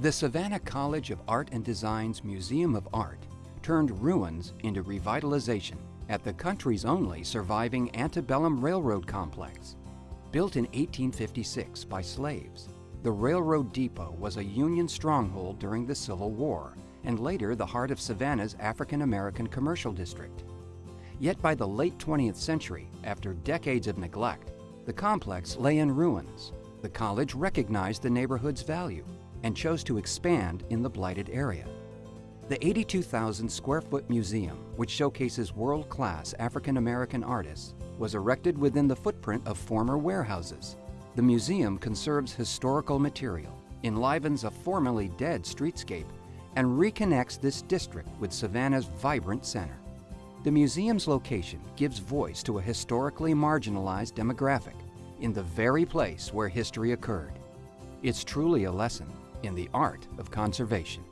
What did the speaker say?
The Savannah College of Art and Design's Museum of Art turned ruins into revitalization at the country's only surviving antebellum railroad complex. Built in 1856 by slaves, the railroad depot was a Union stronghold during the Civil War and later the heart of Savannah's African American commercial district. Yet by the late 20th century, after decades of neglect, the complex lay in ruins. The college recognized the neighborhood's value and chose to expand in the blighted area. The 82,000 square foot museum, which showcases world-class African American artists, was erected within the footprint of former warehouses. The museum conserves historical material, enlivens a formerly dead streetscape, and reconnects this district with Savannah's vibrant center. The museum's location gives voice to a historically marginalized demographic in the very place where history occurred. It's truly a lesson in the art of conservation.